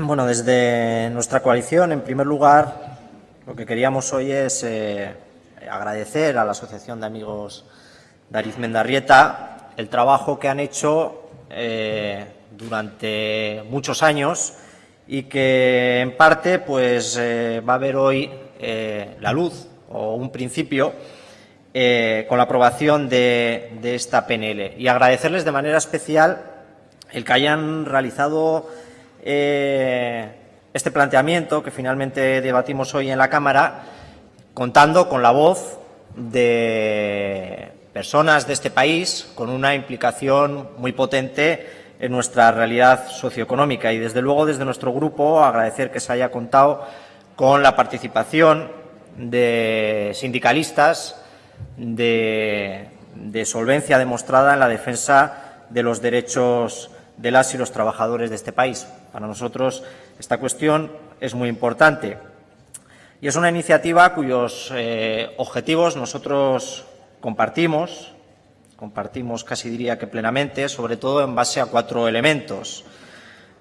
Bueno, desde nuestra coalición, en primer lugar, lo que queríamos hoy es eh, agradecer a la Asociación de Amigos de Arizmendarrieta el trabajo que han hecho eh, durante muchos años y que, en parte, pues eh, va a haber hoy la luz o un principio con la aprobación de esta PNL. Y agradecerles de manera especial el que hayan realizado eh, este planteamiento que finalmente debatimos hoy en la Cámara, contando con la voz de personas de este país con una implicación muy potente en nuestra realidad socioeconómica. Y, desde luego, desde nuestro grupo agradecer que se haya contado con la participación de sindicalistas de, de solvencia demostrada en la defensa de los derechos de las y los trabajadores de este país. Para nosotros esta cuestión es muy importante y es una iniciativa cuyos eh, objetivos nosotros compartimos, compartimos casi diría que plenamente, sobre todo en base a cuatro elementos.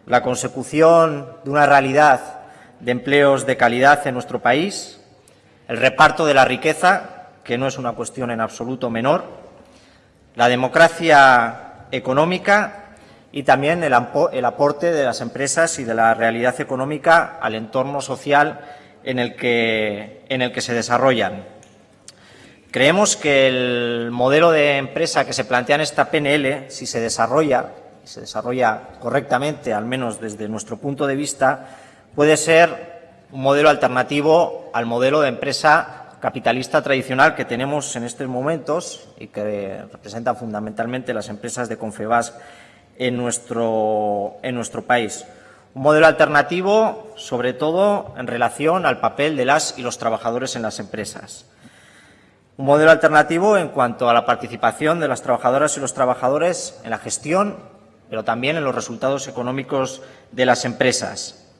La consecución de una realidad de empleos de calidad en nuestro país, el reparto de la riqueza, que no es una cuestión en absoluto menor, la democracia económica y también el, aporte de las empresas y de la realidad económica al entorno social en el que, en el que se desarrollan. Creemos que el modelo de empresa que se plantea en esta PNL, si se desarrolla, se desarrolla correctamente, al menos desde nuestro punto de vista, puede ser un modelo alternativo al modelo de empresa capitalista tradicional que tenemos en estos momentos y que representan fundamentalmente las empresas de Confebas en nuestro, en nuestro país. Un modelo alternativo, sobre todo, en relación al papel de las y los trabajadores en las empresas. Un modelo alternativo en cuanto a la participación de las trabajadoras y los trabajadores en la gestión, pero también en los resultados económicos de las empresas.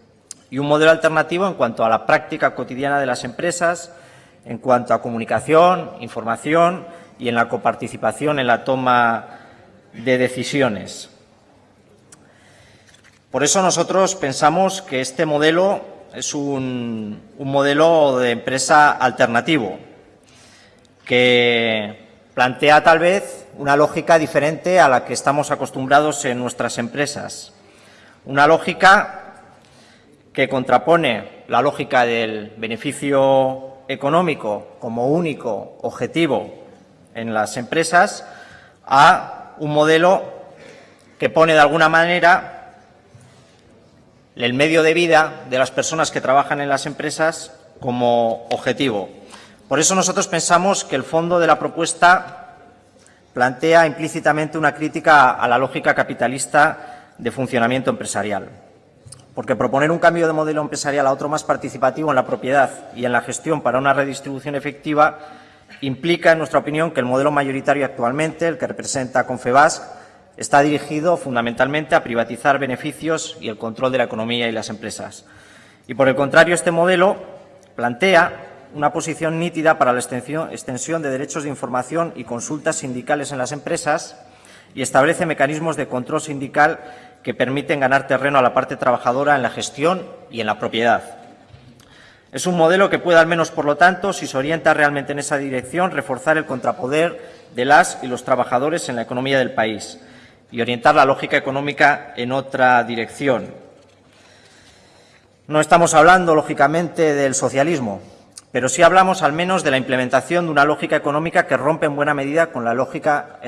Y un modelo alternativo en cuanto a la práctica cotidiana de las empresas, en cuanto a comunicación, información y en la coparticipación en la toma de decisiones. Por eso nosotros pensamos que este modelo es un, modelo de empresa alternativo, que plantea tal vez una lógica diferente a la que estamos acostumbrados en nuestras empresas. Una lógica que contrapone la lógica del beneficio económico como único objetivo en las empresas a un modelo que pone de alguna manera el medio de vida de las personas que trabajan en las empresas como objetivo. Por eso nosotros pensamos que el fondo de la propuesta plantea implícitamente una crítica a la lógica capitalista de funcionamiento empresarial. Porque proponer un cambio de modelo empresarial a otro más participativo en la propiedad y en la gestión para una redistribución efectiva implica, en nuestra opinión, que el modelo mayoritario actualmente, el que representa Confebas, Está dirigido fundamentalmente a privatizar beneficios y el control de la economía y las empresas. Y por el contrario, este modelo plantea una posición nítida para la extensión de derechos de información y consultas sindicales en las empresas y establece mecanismos de control sindical que permiten ganar terreno a la parte trabajadora en la gestión y en la propiedad. Es un modelo que puede, al menos por lo tanto, si se orienta realmente en esa dirección, reforzar el contrapoder de las y los trabajadores en la economía del país y orientar la lógica económica en otra dirección. No estamos hablando, lógicamente, del socialismo, pero sí hablamos al menos de la implementación de una lógica económica que rompe en buena medida con la lógica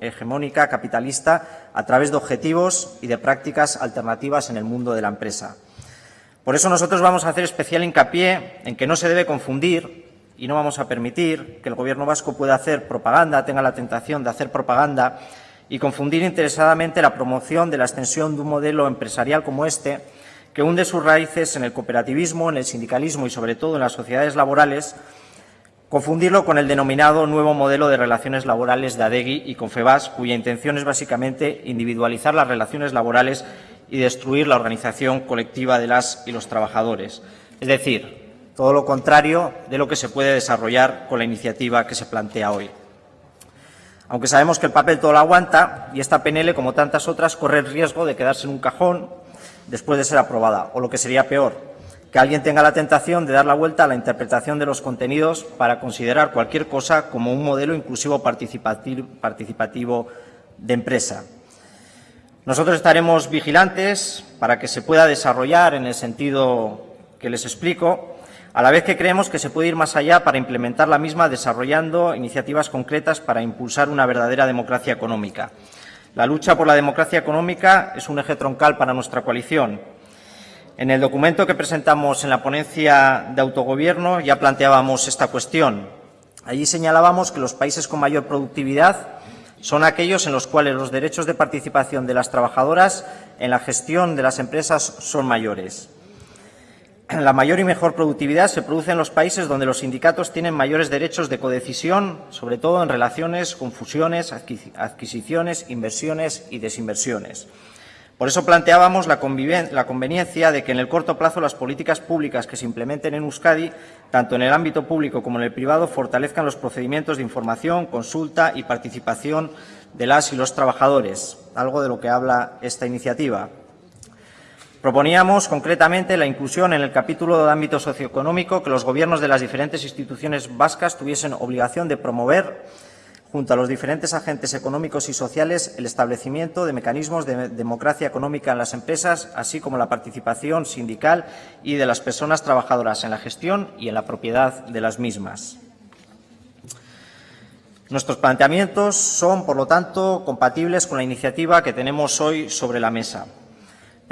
hegemónica capitalista a través de objetivos y de prácticas alternativas en el mundo de la empresa. Por eso nosotros vamos a hacer especial hincapié en que no se debe confundir y no vamos a permitir que el Gobierno vasco pueda hacer propaganda, tenga la tentación de hacer propaganda y confundir interesadamente la promoción de la extensión de un modelo empresarial como este, que hunde sus raíces en el cooperativismo, en el sindicalismo y, sobre todo, en las sociedades laborales, confundirlo con el denominado nuevo modelo de relaciones laborales de ADEGI y Confebas, cuya intención es básicamente individualizar las relaciones laborales y destruir la organización colectiva de las y los trabajadores. Es decir, todo lo contrario de lo que se puede desarrollar con la iniciativa que se plantea hoy aunque sabemos que el papel todo lo aguanta y esta PNL, como tantas otras, corre el riesgo de quedarse en un cajón después de ser aprobada, o lo que sería peor, que alguien tenga la tentación de dar la vuelta a la interpretación de los contenidos para considerar cualquier cosa como un modelo inclusivo participativo de empresa. Nosotros estaremos vigilantes para que se pueda desarrollar en el sentido que les explico, a la vez que creemos que se puede ir más allá para implementar la misma desarrollando iniciativas concretas para impulsar una verdadera democracia económica. La lucha por la democracia económica es un eje troncal para nuestra coalición. En el documento que presentamos en la ponencia de autogobierno ya planteábamos esta cuestión. Allí señalábamos que los países con mayor productividad son aquellos en los cuales los derechos de participación de las trabajadoras en la gestión de las empresas son mayores. La mayor y mejor productividad se produce en los países donde los sindicatos tienen mayores derechos de codecisión, sobre todo en relaciones con fusiones, adquisiciones, inversiones y desinversiones. Por eso planteábamos la, conveniencia de que en el corto plazo las políticas públicas que se implementen en Euskadi, tanto en el ámbito público como en el privado, fortalezcan los procedimientos de información, consulta y participación de las y los trabajadores, algo de lo que habla esta iniciativa. Proponíamos concretamente la inclusión en el capítulo de ámbito socioeconómico que los gobiernos de las diferentes instituciones vascas tuviesen obligación de promover, junto a los diferentes agentes económicos y sociales, el establecimiento de mecanismos de democracia económica en las empresas, así como la participación sindical y de las personas trabajadoras en la gestión y en la propiedad de las mismas. Nuestros planteamientos son, por lo tanto, compatibles con la iniciativa que tenemos hoy sobre la mesa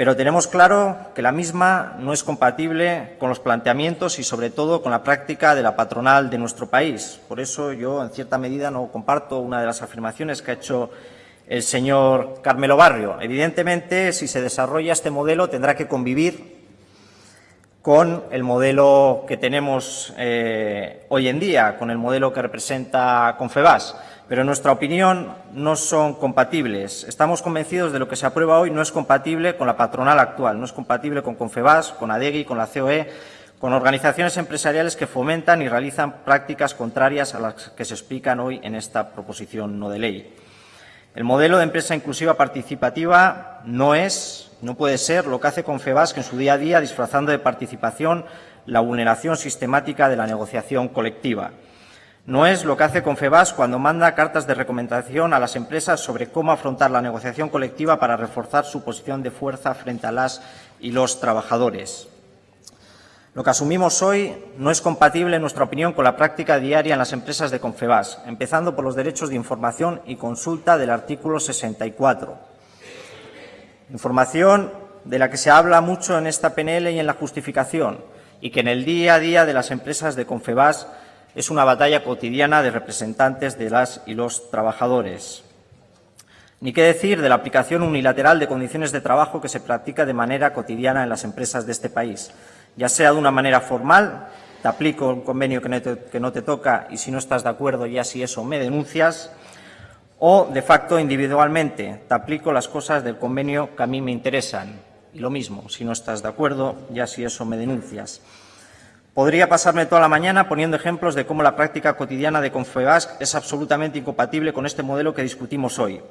pero tenemos claro que la misma no es compatible con los planteamientos y, sobre todo, con la práctica de la patronal de nuestro país. Por eso yo, en cierta medida, no comparto una de las afirmaciones que ha hecho el señor Carmelo Barrio. Evidentemente, si se desarrolla este modelo, tendrá que convivir con el modelo que tenemos eh, hoy en día, con el modelo que representa Confebas pero en nuestra opinión no son compatibles. Estamos convencidos de lo que se aprueba hoy no es compatible con la patronal actual, no es compatible con Confebas, con ADEGI, con la COE, con organizaciones empresariales que fomentan y realizan prácticas contrarias a las que se explican hoy en esta proposición no de ley. El modelo de empresa inclusiva participativa no es, no puede ser lo que hace Confebas, que en su día a día, disfrazando de participación, la vulneración sistemática de la negociación colectiva. No es lo que hace Confebas cuando manda cartas de recomendación a las empresas sobre cómo afrontar la negociación colectiva para reforzar su posición de fuerza frente a las y los trabajadores. Lo que asumimos hoy no es compatible, en nuestra opinión, con la práctica diaria en las empresas de Confebas, empezando por los derechos de información y consulta del artículo 64. Información de la que se habla mucho en esta PNL y en la justificación, y que en el día a día de las empresas de Confebas es una batalla cotidiana de representantes de las y los trabajadores. Ni qué decir de la aplicación unilateral de condiciones de trabajo que se practica de manera cotidiana en las empresas de este país, ya sea de una manera formal, te aplico un convenio que no te, que no te toca y si no estás de acuerdo ya si eso me denuncias, o de facto individualmente, te aplico las cosas del convenio que a mí me interesan. Y lo mismo, si no estás de acuerdo, ya si eso me denuncias. Podría pasarme toda la mañana poniendo ejemplos de cómo la práctica cotidiana de Confebas es absolutamente incompatible con este modelo que discutimos hoy.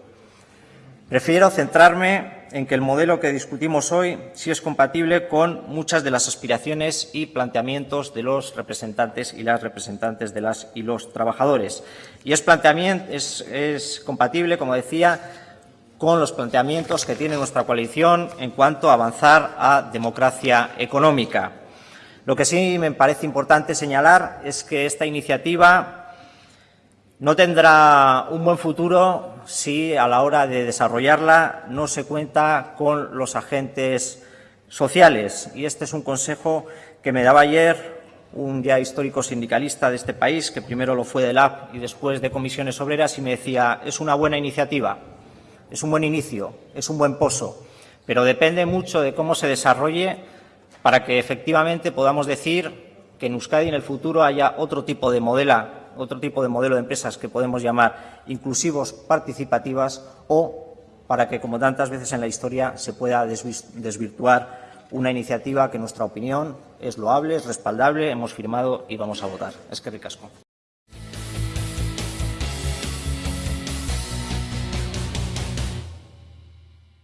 Prefiero centrarme en que el modelo que discutimos hoy sí es compatible con muchas de las aspiraciones y planteamientos de los representantes y las representantes de las y los trabajadores. Y es, es, es compatible, como decía, con los planteamientos que tiene nuestra coalición en cuanto a avanzar a democracia económica. Lo que sí me parece importante señalar es que esta iniciativa no tendrá un buen futuro si a la hora de desarrollarla no se cuenta con los agentes sociales. Y este es un consejo que me daba ayer un día histórico sindicalista de este país, que primero lo fue de LAB y después de comisiones obreras, y me decía, es una buena iniciativa, es un buen inicio, es un buen pozo, pero depende mucho de cómo se desarrolle para que efectivamente podamos decir que en Euskadi en el futuro haya otro tipo de modelo, otro tipo de modelo de empresas que podemos llamar inclusivos, participativas o para que, como tantas veces en la historia, se pueda desvirtuar una iniciativa que, en nuestra opinión, es loable, es respaldable, hemos firmado y vamos a votar. Es que ricasco.